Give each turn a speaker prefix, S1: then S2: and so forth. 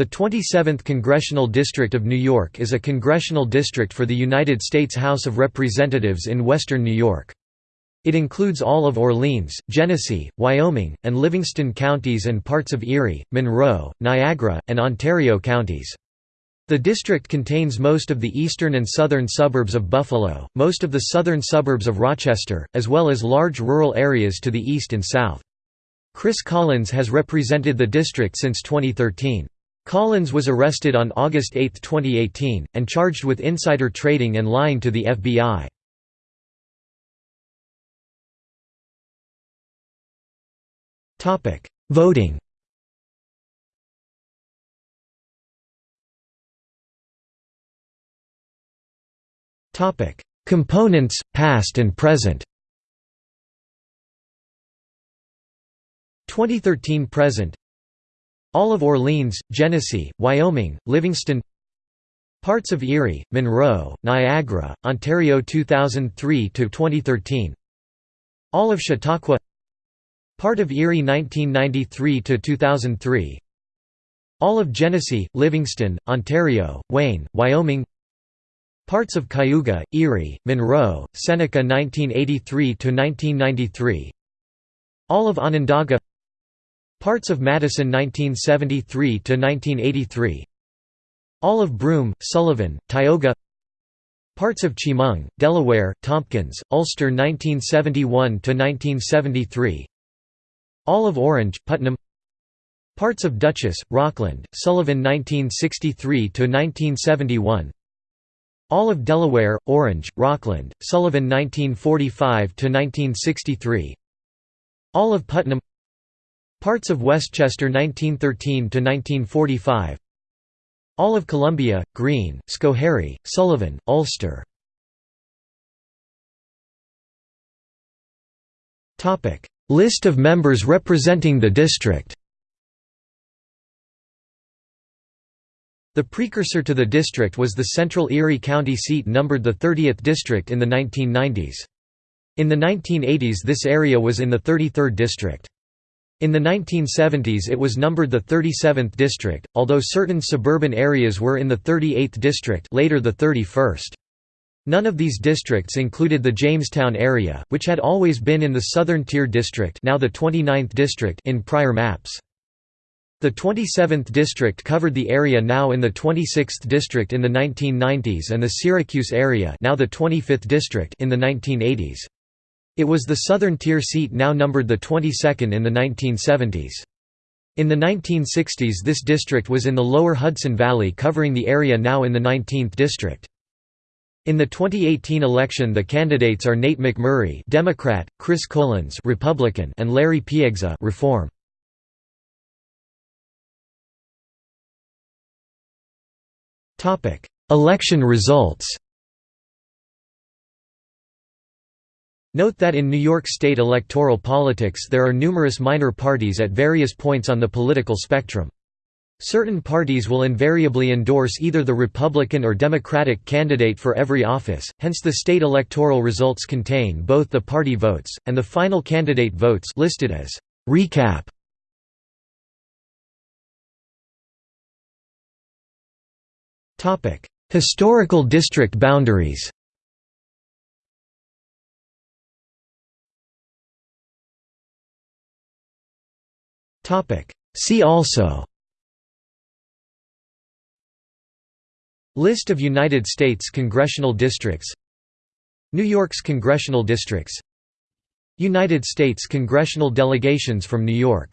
S1: The 27th Congressional District of New York is a congressional district for the United States House of Representatives in western New York. It includes all of Orleans, Genesee, Wyoming, and Livingston counties and parts of Erie, Monroe, Niagara, and Ontario counties. The district contains most of the eastern and southern suburbs of Buffalo, most of the southern suburbs of Rochester, as well as large rural areas to the east and south. Chris Collins has represented the district since 2013. Collins was arrested on August 8, 2018, and charged with insider trading and lying to the FBI. Voting. Components, past and present. 2013 present all of Orleans, Genesee, Wyoming, Livingston. Parts of Erie, Monroe, Niagara, Ontario 2003–2013 All of Chautauqua. Part of Erie 1993–2003 All of Genesee, Livingston, Ontario, Wayne, Wyoming. Parts of Cayuga, Erie, Monroe, Seneca 1983–1993 All of Onondaga Parts of Madison 1973–1983 All of Broome, Sullivan, Tioga. Parts of Chemung, Delaware, Tompkins, Ulster 1971–1973 All of Orange, Putnam. Parts of Dutchess, Rockland, Sullivan 1963–1971 All of Delaware, Orange, Rockland, Sullivan 1945–1963 All of Putnam Parts of Westchester 1913–1945 All of Columbia, Greene, Schoharie, Sullivan, Ulster List of members representing the district The precursor to the district was the Central Erie County seat numbered the 30th district in the 1990s. In the 1980s this area was in the 33rd district. In the 1970s it was numbered the 37th district, although certain suburban areas were in the 38th district later the 31st. None of these districts included the Jamestown area, which had always been in the Southern Tier District now the 29th district in prior maps. The 27th district covered the area now in the 26th district in the 1990s and the Syracuse area now the 25th district in the 1980s. It was the southern tier seat now numbered the 22nd in the 1970s. In the 1960s this district was in the lower Hudson Valley covering the area now in the 19th district. In the 2018 election the candidates are Nate McMurray Democrat, Chris Collins Republican and Larry Piegza Reform. Election results Note that in New York State electoral politics there are numerous minor parties at various points on the political spectrum. Certain parties will invariably endorse either the Republican or Democratic candidate for every office, hence the state electoral results contain both the party votes, and the final candidate votes listed as recap. Historical district boundaries See also. List of United States congressional districts. New York's congressional districts. United States congressional delegations from New York